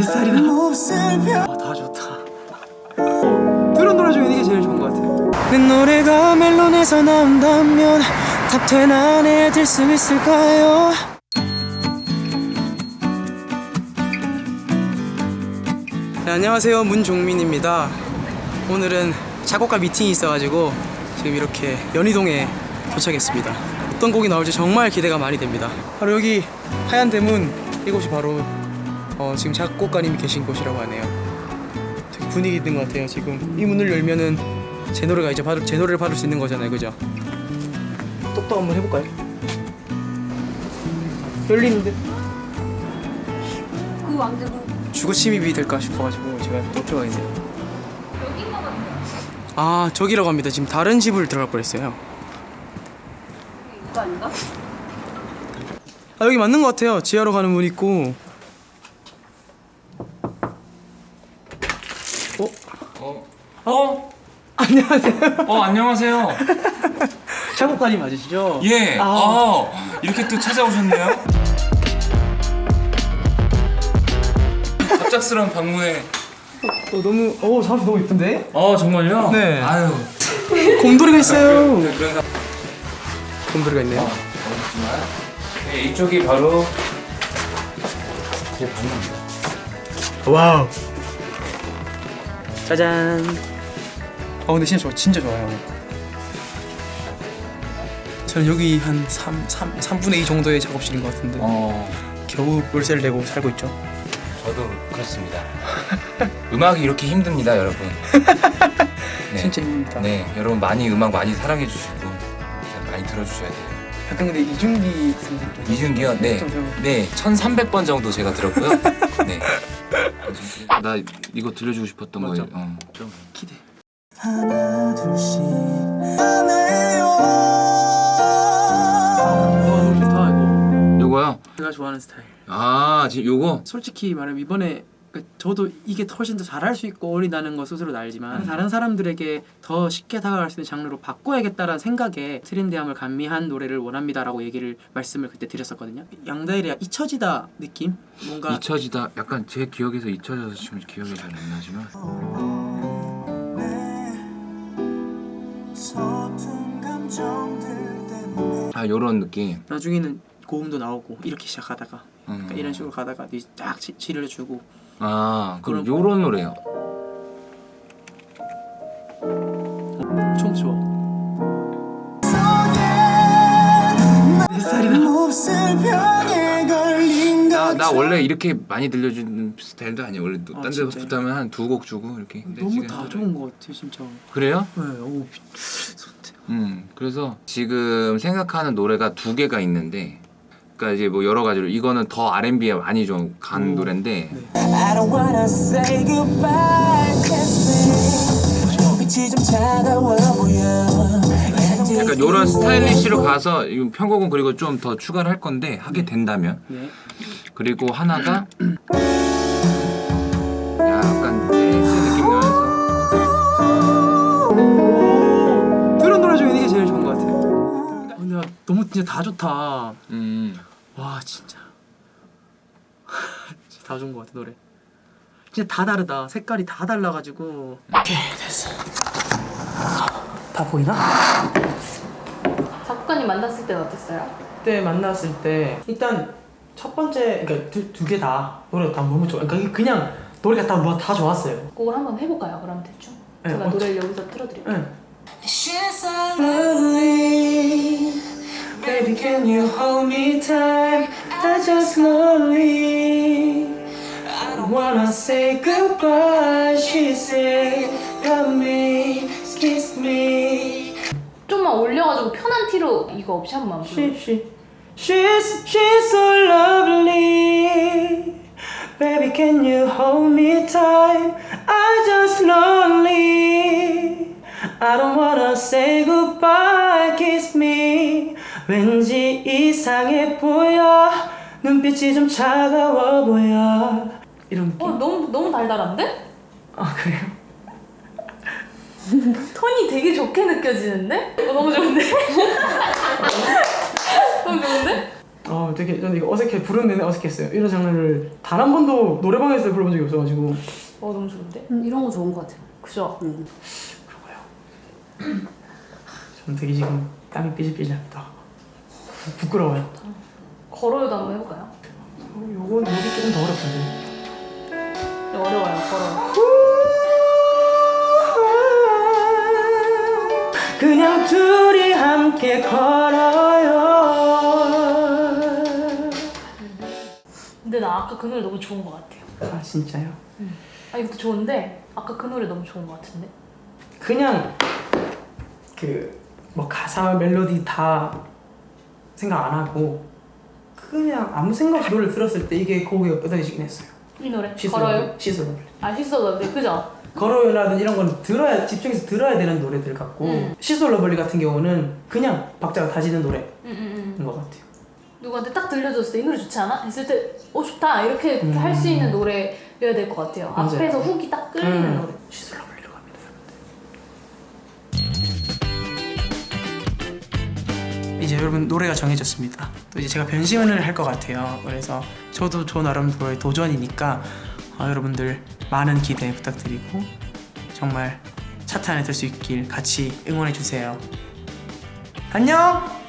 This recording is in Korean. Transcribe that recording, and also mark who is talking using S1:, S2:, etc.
S1: 내 스타일이다. 와다 좋다. 들은 노래 중에 이게 제일 좋은 것 같아 내 노래가 멜론에서 나온다면 top 10 안에 들 수 있을까요? 네, 안녕하세요. 문종민입니다. 오늘은 작곡가 미팅이 있어가지고 지금 이렇게 연희동에 도착했습니다. 어떤 곡이 나올지 정말 기대가 많이 됩니다. 바로 여기 하얀 대문 이곳이 바로 어, 지금 작곡가님이 계신 곳이라고 하네요 되게 분위기 있는 것 같아요 지금 이 문을 열면은 제 노래가 이제 바로 제 노래를 받을 수 있는 거잖아요 그죠? 똑똑 한번 해볼까요? 열리는데
S2: 그 왕자분
S1: 주거 침입이 될까 싶어가지고 제가 못 들어가겠네요. 아 저기라고 합니다. 지금 다른 집을 들어갈 뻔했어요.
S2: 이거 아닌가?
S1: 아 여기 맞는 것 같아요. 지하로 가는 문 있고. 어?
S3: 어,
S1: 어? 안녕하세요.
S3: 어 안녕하세요.
S1: 작곡가님 맞으시죠?
S3: 예.
S1: 아.
S3: 아, 이렇게 또 찾아오셨네요. 갑작스러운 방문에.
S1: 어, 너무 어 사람 너무 이쁜데?
S3: 어 정말요?
S1: 네.
S3: 아유.
S1: 곰돌이가 있어요.
S3: 그런 가.
S1: 곰돌이가 있네요.
S3: 어렵지만. 네, 이쪽이 바로 제 방입니다.
S1: 와우. 짜잔. 어 근데 진짜 좋아, 진짜 좋아요. 저는 여기 한 3, 3, 3분의 2 정도의 작업실인 것 같은데
S3: 어,
S1: 겨우 월세를 내고 살고 있죠.
S3: 저도 그렇습니다. 음악이 이렇게 힘듭니다, 여러분. 네.
S1: 진짜 힘듭니다.
S3: 네, 여러분 많이 음악 많이 사랑해 주시고 많이 들어주셔야 돼요.
S1: 약간 근데 이준기 선생님 좀
S3: 이준기요? 네. 네, 1300번 정도 제가 들었고요. 네. 나 이거 들려주고 싶었던? 거예요. 어.
S1: 좀 기대. 하나 둘씩 와 너무 좋다 이거.
S3: 요거요?
S1: 제가 좋아하는 스타일.
S3: 아, 지금 요거?
S1: 솔직히 말하면 이번에 그러니까 저도 이게 훨씬 더 잘할 수 있고 어리다는 거 스스로도 알지만 다른 사람들에게 더 쉽게 다가갈 수 있는 장르로 바꿔야겠다라는 생각에 트렌디함을 감미한 노래를 원합니다라고 얘기를 말씀을 그때 드렸었거든요. 양다일의 잊혀지다 느낌? 뭔가
S3: 잊혀지다. 약간 제 기억에서 잊혀져서 지금 기억이 잘 안 나지만. 아, 요런 느낌.
S1: 나중에는 고음도 나오고 이렇게 시작하다가
S3: 음.
S1: 그러니까 이런 식으로 가다가 지- 지를 주고
S3: 아, 그럼 요런 노래요.
S1: 총 좋아.
S3: 나, 나 원래 이렇게 많이 들려주는 스타일도 아니야. 원래 또
S1: 아,
S3: 딴 데서? 붙으면 한 두 곡 주고 이렇게. 근데
S1: 너무 다 좋은 것 같아 진짜.
S3: 그래요?
S1: 네, 오.
S3: 음, 그래서 지금 생각하는 노래가 두 개가 있는데, 그러니까 이제 뭐 여러 가지로 이거는 더 R&B에 많이 좀간
S1: 오,
S3: 노래인데,
S1: 네.
S3: 약간 이런 스타일리시로 가서 이 편곡은 그리고 좀 더 추가를 할 건데 하게 된다면,
S1: 네.
S3: 그리고 하나가 약간 재즈 느낌 나면서,
S1: 들은 노래 중에 이게 제일 좋은 것 같아요. 근데 아, 너무 진짜 다 좋다.
S3: 음,
S1: 와 진짜. 진짜 다 좋은 것 같아 노래. 진짜 다 다르다. 색깔이 다 달라가지고. 오케이 됐어. 다 보이나?
S2: 작곡가님 만났을 때는 어땠어요?
S1: 그때 만났을 때 일단 첫 번째 그러니까 두 개 다 노래가 다 너무 좋아. 그러니까 그냥 노래가 다, 뭐다 좋았어요.
S2: 곡을 한번 해볼까요? 그럼 대충
S1: 네,
S2: 제가
S1: 어,
S2: 노래를 여기서 틀어드릴게요
S1: 응. Baby, can you hold me tight? I just lonely. I don't wanna say goodbye. She said, love me, kiss me.
S2: 좀만 올려가지고 편한 티로 이거 없이 한 번만
S1: She, she, she's, she's so lovely. Baby, can you hold me tight? I just lonely. I don't wanna say goodbye. 왠지 이상해 보여. 눈빛이 좀 차가워 보여. 이런 느낌.
S2: 어 너무 너무 달달한데?
S1: 아 그래요?
S2: 톤이 되게 좋게 느껴지는데? 어, 너무 좋은데? 너무 좋은데?
S1: 아 되게 저는 이거 어색해 부르는 내내 어색했어요. 이런 장르를 단 한 번도 노래방에서 불러본 적이 없어가지고
S2: 어 너무 좋은데?
S4: 음, 이런 거 좋은 것 같아요.
S2: 그죠?
S4: 음.
S1: 저는 되게 지금 땀이 삐질삐질 납니다. 부끄러워요.
S2: 걸어요도 한번 해볼까요?
S1: 어, 요건 여기 조금 더 어렵던데.
S2: 네, 어려워요 걸어
S1: 그냥 둘이 함께 걸어요.
S2: 근데 나 아까 그 노래 너무 좋은 것 같아요
S1: 아 진짜요?
S2: 아 이것도 좋은데 아까 그 노래 너무 좋은 것 같은데
S1: 그냥 그 뭐 가사 멜로디 다 생각 안 하고 그냥 아무 생각 없이 노래를 들었을 때 이게 곡이 얻어지긴 했어요.
S2: 이 노래
S1: 시스루
S2: 걸어요?
S1: 시스루
S2: 아 She's So Lovely 그죠?
S1: 걸어요라든 이런 건 들어야 집중해서 들어야 되는 노래들 같고
S2: 음.
S1: She's So Lovely 같은 경우는 그냥 박자가 다지는 노래인
S2: 응응응
S1: 것 같아요.
S2: 누구한테 딱 들려줬을 때 이 노래 좋지 않아? 했을 때 어 좋다 이렇게
S1: 음.
S2: 할수 있는 노래여야 될 것 같아요
S1: 맞아요.
S2: 앞에서 훅이 딱 끌리는
S1: 음.
S2: 노래
S1: Lovely로 이제 여러분 노래가 정해졌습니다. 또 이제 제가 변신을 할 것 같아요. 그래서 저도 저 나름대로의 도전이니까 어, 여러분들 많은 기대 부탁드리고 정말 차트 안에 들 수 있길 같이 응원해 주세요. 안녕.